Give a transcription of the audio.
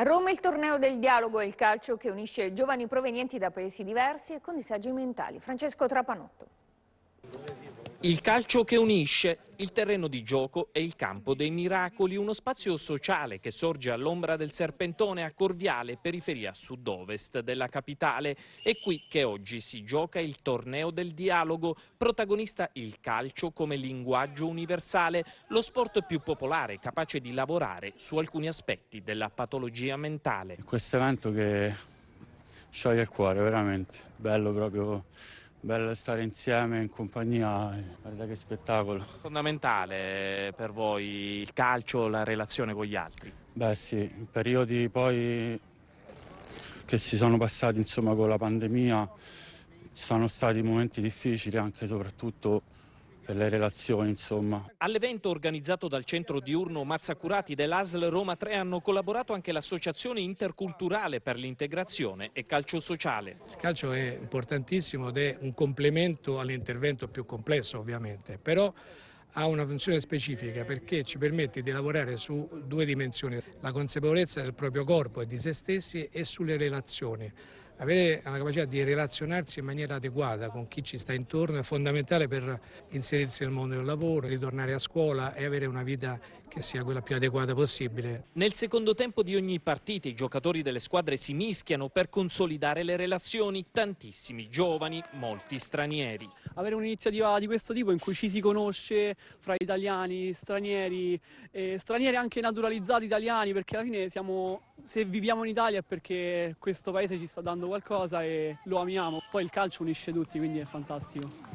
A Roma il torneo del dialogo e il calcio che unisce giovani provenienti da paesi diversi e con disagi mentali. Francesco Trapanotto. Il calcio che unisce, il terreno di gioco e il campo dei miracoli, uno spazio sociale che sorge all'ombra del Serpentone a Corviale, periferia sud-ovest della capitale. È qui che oggi si gioca il torneo del dialogo, protagonista il calcio come linguaggio universale, lo sport più popolare, capace di lavorare su alcuni aspetti della patologia mentale. Questo evento che scioglie il cuore, veramente, bello proprio bello stare insieme in compagnia, guarda che spettacolo. Fondamentale per voi il calcio, la relazione con gli altri? Beh sì, in periodi poi che si sono passati insomma con la pandemia sono stati momenti difficili anche soprattutto per le relazioni insomma. All'evento organizzato dal centro diurno Mazzacurati dell'ASL Roma 3 hanno collaborato anche l'associazione interculturale per l'integrazione e calcio sociale. Il calcio è importantissimo ed è un complemento all'intervento più complesso ovviamente, però ha una funzione specifica perché ci permette di lavorare su due dimensioni, la consapevolezza del proprio corpo e di se stessi e sulle relazioni. Avere la capacità di relazionarsi in maniera adeguata con chi ci sta intorno è fondamentale per inserirsi nel mondo del lavoro, ritornare a scuola e avere una vita che sia quella più adeguata possibile. Nel secondo tempo di ogni partita i giocatori delle squadre si mischiano per consolidare le relazioni, tantissimi giovani, molti stranieri. Avere un'iniziativa di questo tipo in cui ci si conosce fra italiani, stranieri, eh, stranieri anche naturalizzati italiani perché alla fine siamo, se viviamo in Italia è perché questo paese ci sta dando qualcosa e lo amiamo. Poi il calcio unisce tutti, quindi è fantastico.